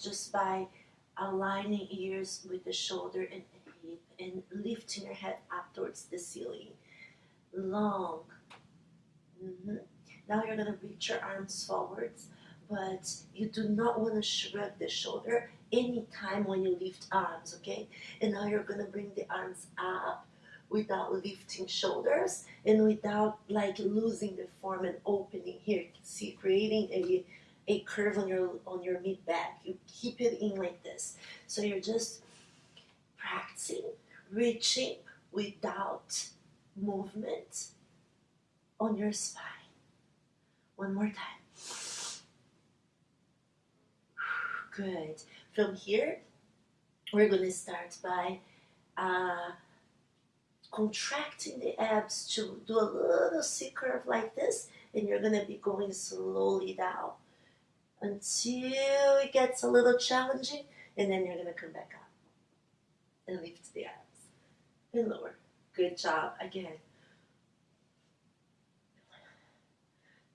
Just by aligning ears with the shoulder and hip and lifting your head up towards the ceiling. Long. Mhm. Now you're going to reach your arms forwards, but you do not want to shrug the shoulder anytime when you lift arms, okay? And now you're going to bring the arms up without lifting shoulders and without like losing the form and opening here. See, creating a a curve on your on your mid back. You keep it in like this. So you're just practicing reaching without movement on your spine. One more time. Good. From here, we're going to start by uh, contracting the abs to do a little C curve like this, and you're going to be going slowly down until it gets a little challenging, and then you're going to come back up and lift the abs and lower. Good job. Again.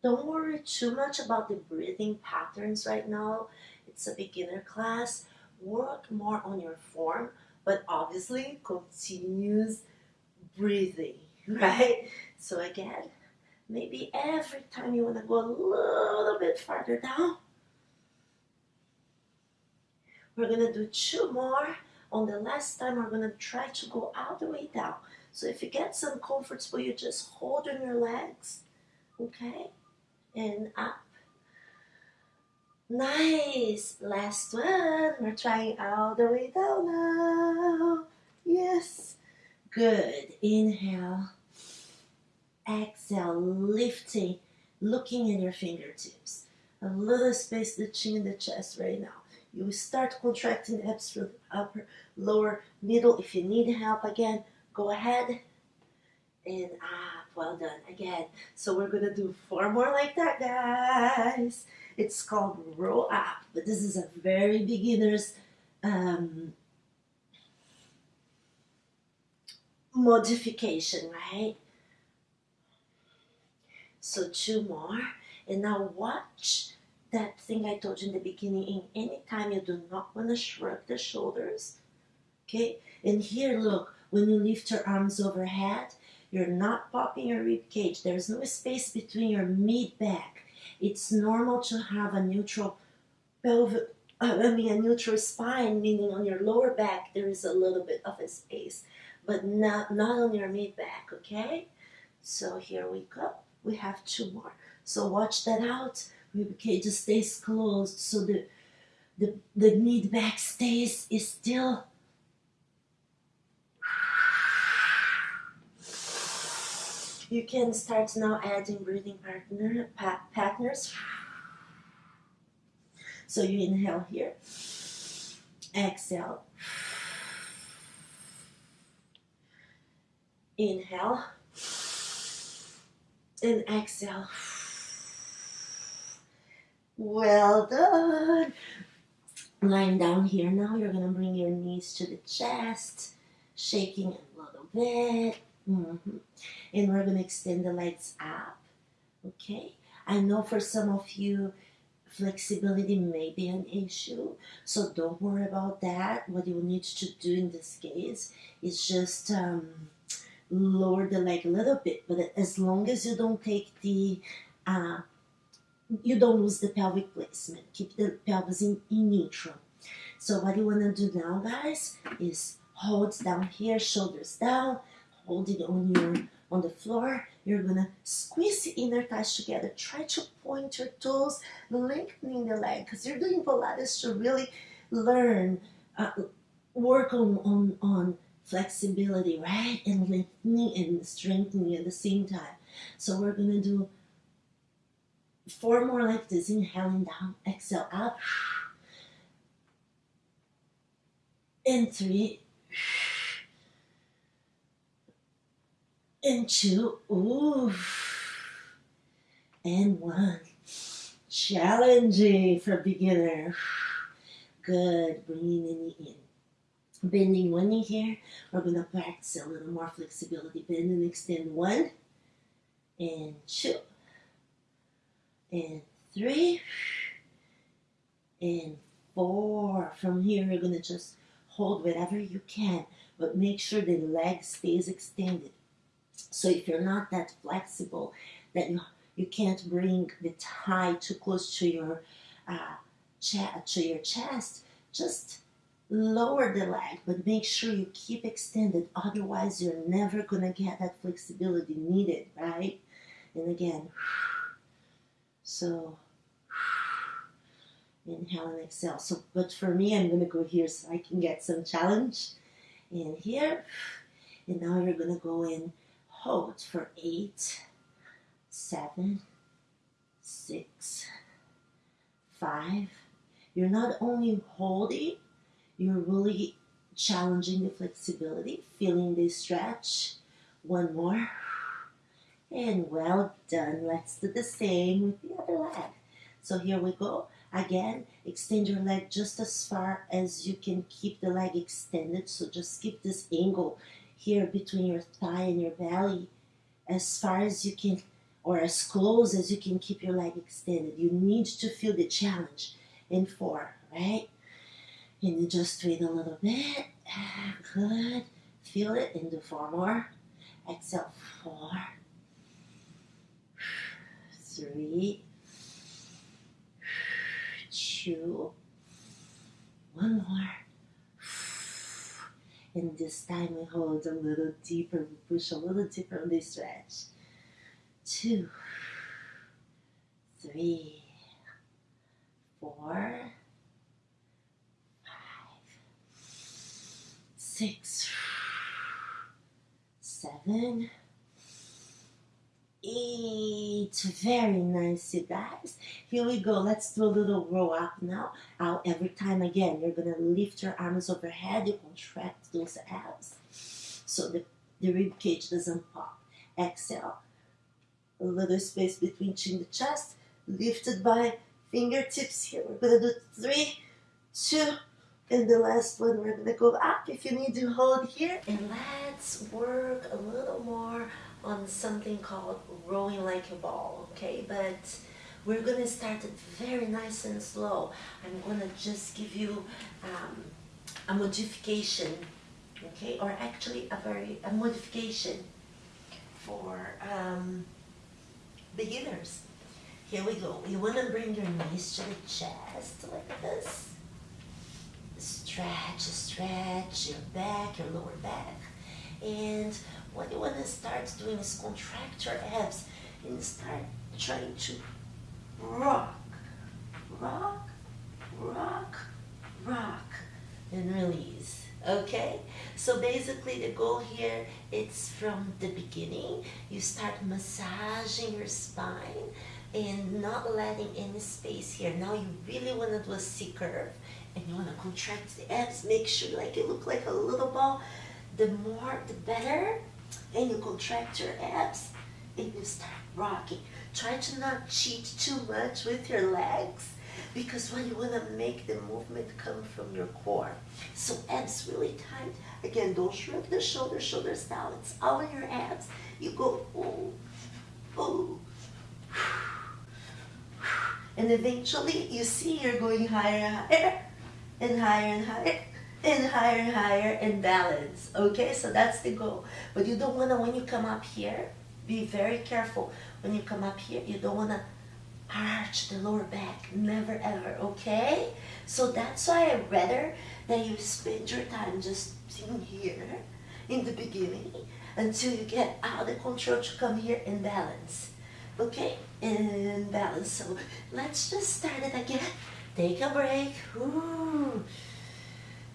Don't worry too much about the breathing patterns right now. It's a beginner class. Work more on your form, but obviously continues breathing, right? So again, maybe every time you want to go a little bit farther down, we're gonna do two more. On the last time, we're gonna try to go all the way down. So if you get some comfortable, you just hold on your legs, okay? And up. Nice. Last one. We're trying all the way down now. Yes. Good. Inhale. Exhale. Lifting. Looking at your fingertips. A little space between the chest right now. You start contracting the abs from upper, lower, middle. If you need help again, go ahead and up. Well done again. So we're gonna do four more like that, guys. It's called roll up, but this is a very beginner's um, modification, right? So two more, and now watch that thing I told you in the beginning. In any time you do not want to shrug the shoulders, okay? And here, look, when you lift your arms overhead, you're not popping your rib cage. There's no space between your mid back. It's normal to have a neutral pelvic, I mean a neutral spine, meaning on your lower back there is a little bit of a space, but not not on your mid back. Okay, so here we go. We have two more. So watch that out. Rib cage stays closed, so the the the mid back stays is still You can start now adding breathing partner pa partners. So you inhale here, exhale, inhale, and exhale. Well done. Lying down here now, you're gonna bring your knees to the chest, shaking a little bit. Mm -hmm. And we're going to extend the legs up. Okay? I know for some of you, flexibility may be an issue, so don't worry about that. What you need to do in this case is just um, lower the leg a little bit, but as long as you don't take the, uh, you don't lose the pelvic placement. Keep the pelvis in, in neutral. So what you want to do now, guys, is hold down here, shoulders down, hold it on your on the floor. You're gonna squeeze the inner thighs together. Try to point your toes, lengthening the leg, because you're doing Pilates to really learn, uh, work on, on, on flexibility, right? And lengthening and strengthening at the same time. So we're gonna do four more like this. Inhaling down, exhale up. And three and two, ooh, and one. Challenging for beginner. Good, bringing the knee in. Bending one knee here. We're to practice a little more flexibility. Bend and extend one, and two, and three, and four. From here, you're gonna just hold whatever you can, but make sure the leg stays extended. So if you're not that flexible, that you you can't bring the thigh too close to your uh, to your chest, just lower the leg, but make sure you keep extended. Otherwise, you're never gonna get that flexibility needed, right? And again, so inhale and exhale. So, but for me, I'm gonna go here so I can get some challenge. in here, and now you're gonna go in hold for eight, seven, six, five. You're not only holding, you're really challenging the flexibility, feeling the stretch. One more. And well done. Let's do the same with the other leg. So here we go. Again, extend your leg just as far as you can keep the leg extended. So just keep this angle here between your thigh and your belly as far as you can or as close as you can keep your leg extended. You need to feel the challenge in four, right? And you just wait a little bit. Good. Feel it and do four more. Exhale, four, three, two, one more. And this time we hold a little deeper, we push a little deeper on the stretch. Two, three, four, five, six, seven, eight. Very nice, you guys. Here we go. Let's do a little roll up now. Out every time again. You're gonna lift your arms overhead. You contract those abs so the, the rib cage doesn't pop. Exhale. A little space between chin and chest. Lifted by fingertips here. We're gonna do three, two, and the last one we're gonna go up if you need to hold here. And let's work a little more on something called rolling like a ball, okay? But we're gonna start it very nice and slow. I'm gonna just give you um, a modification, okay? Or actually a very, a modification for um, beginners. Here we go. You wanna bring your knees to the chest like this. Stretch, stretch your back, your lower back. And what you want to start doing is contract your abs and start trying to rock, rock, rock, rock, and release. Okay? So basically the goal here it's from the beginning. You start massaging your spine and not letting any space here. Now you really want to do a C curve and you want to contract the abs. Make sure like it look like a little ball. The more, the better and you contract your abs and you start rocking. Try to not cheat too much with your legs because when you want to make the movement come from your core. So abs really tight. Again, don't shrug the shoulders, shoulders down. It's all in your abs. You go, oh, oh. And eventually you see you're going higher and higher and higher and higher and higher and higher and balance. Okay, so that's the goal. But you don't want to, when you come up here, be very careful. When you come up here, you don't want to arch the lower back. Never ever, okay? So that's why I rather that you spend your time just in here in the beginning until you get out of control to come here and balance. Okay, and balance. So let's just start it again. Take a break. Ooh.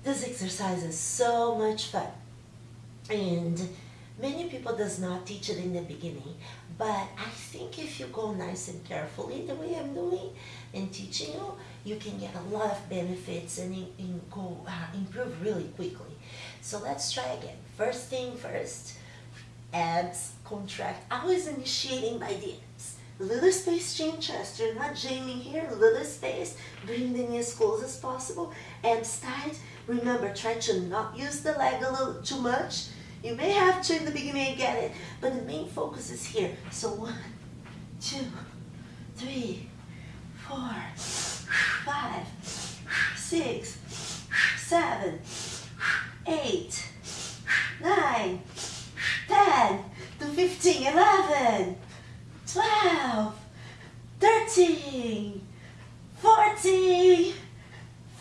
This exercise is so much fun. And many people does not teach it in the beginning, but I think if you go nice and carefully the way I'm doing and teaching you, you can get a lot of benefits and in, in go uh, improve really quickly. So let's try again. First thing first, abs contract. I was initiating by the abs. Little space chin chest. You're not jamming here. Little space. Bring the knees as close as possible. Abs tight Remember, try to not use the leg a little too much. You may have to in the beginning get it, but the main focus is here. So one, two, three, four, five, six, seven, eight, nine, ten, to 15, 11, 12, 13, 14,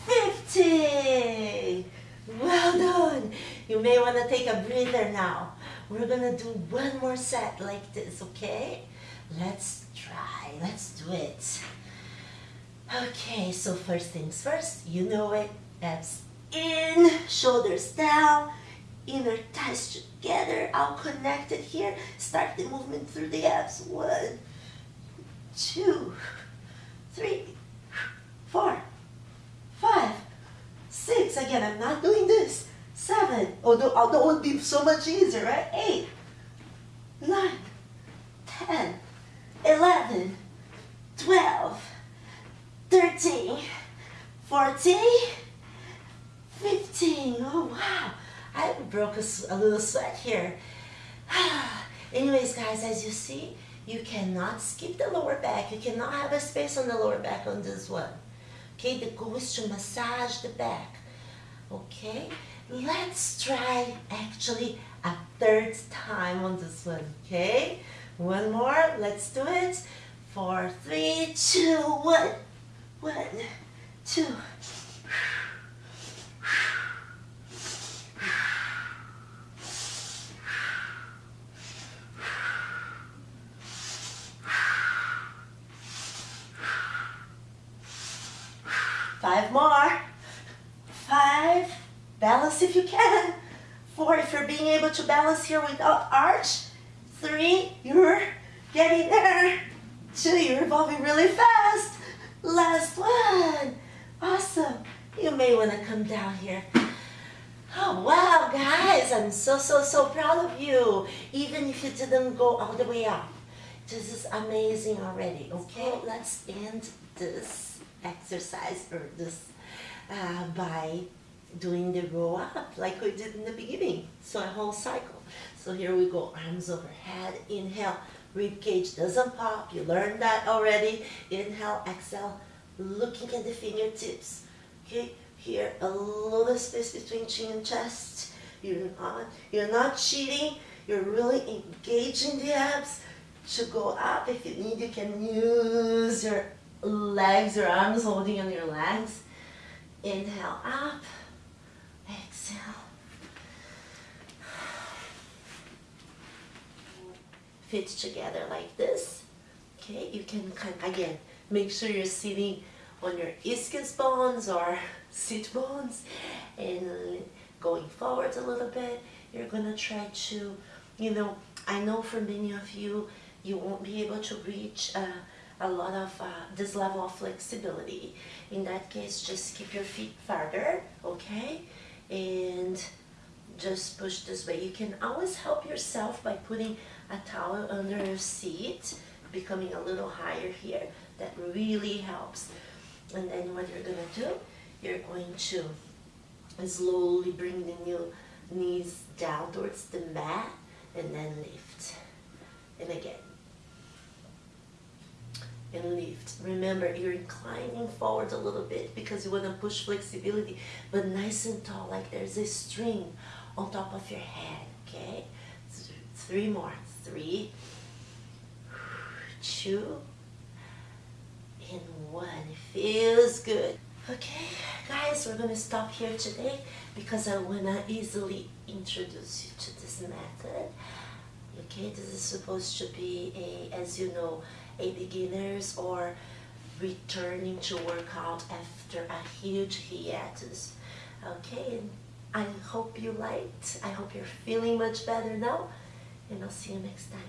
15. May want to take a breather now. We're going to do one more set like this, okay? Let's try. Let's do it. Okay, so first things first, you know it. Abs in, shoulders down, inner thighs together, all connected here. Start the movement through the abs. One, two, three, four, five, six. Again, I'm not doing. Seven, although, although oh, it would be so much easier, right? Eight, nine, ten, eleven, twelve, thirteen, fourteen, fifteen. Oh, wow. I broke a, a little sweat here. Anyways, guys, as you see, you cannot skip the lower back. You cannot have a space on the lower back on this one. Okay, the goal is to massage the back. Okay, let's try actually a third time on this one. Okay, one more. Let's do it. Four, three, two, one. One, two. Five more. Five. If you can. Four, if you're being able to balance here without arch. Three, you're getting there. Two, you're evolving really fast. Last one. Awesome. You may want to come down here. Oh, wow, guys, I'm so, so, so proud of you. Even if you didn't go all the way up. This is amazing already, okay? Let's end this exercise or this uh, by doing the roll up like we did in the beginning. So a whole cycle. So here we go, arms overhead, inhale, rib cage doesn't pop. You learned that already. Inhale, exhale, looking at the fingertips. Okay, here a little space between chin and chest. You're not, you're not cheating. You're really engaging the abs to go up. If you need, you can use your legs or arms holding on your legs. Inhale up, exhale. Fit together like this. Okay, you can kind again make sure you're sitting on your ischius bones or sit bones and going forward a little bit. You're gonna try to, you know, I know for many of you, you won't be able to reach uh, a lot of uh, this level of flexibility. In that case, just keep your feet farther, okay? And just push this way. You can always help yourself by putting a towel under your seat, becoming a little higher here. That really helps. And then what you're gonna do, you're going to slowly bring the new knees down towards the mat and then lift. And again, and lift. Remember, you're inclining forward a little bit because you want to push flexibility, but nice and tall, like there's a string on top of your head, okay? Three more. Three, two, and one. It feels good. Okay, guys, we're to stop here today because I want to easily introduce you to this method. Okay, this is supposed to be a, as you know, a beginners or returning to workout after a huge hiatus. Okay, and I hope you liked. I hope you're feeling much better now. And I'll see you next time.